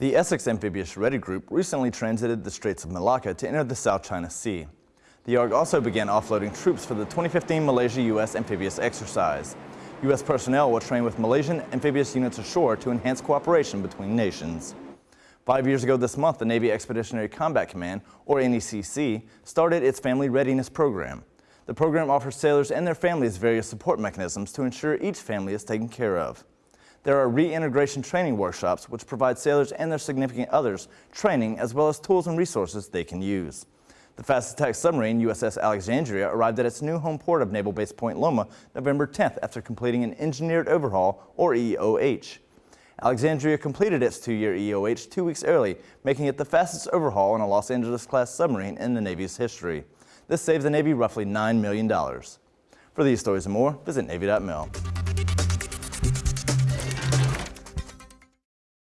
The Essex Amphibious Ready Group recently transited the Straits of Malacca to enter the South China Sea. The ARG also began offloading troops for the 2015 Malaysia-U.S. amphibious exercise. U.S. personnel will train with Malaysian amphibious units ashore to enhance cooperation between nations. Five years ago this month, the Navy Expeditionary Combat Command, or NECC, started its Family Readiness Program. The program offers sailors and their families various support mechanisms to ensure each family is taken care of. There are reintegration training workshops which provide sailors and their significant others training as well as tools and resources they can use. The fast attack submarine USS Alexandria arrived at its new home port of Naval Base Point Loma November 10th after completing an engineered overhaul or EOH. Alexandria completed its two-year EOH two weeks early, making it the fastest overhaul on a Los Angeles-class submarine in the Navy's history. This saved the Navy roughly $9 million. For these stories and more, visit Navy.mil.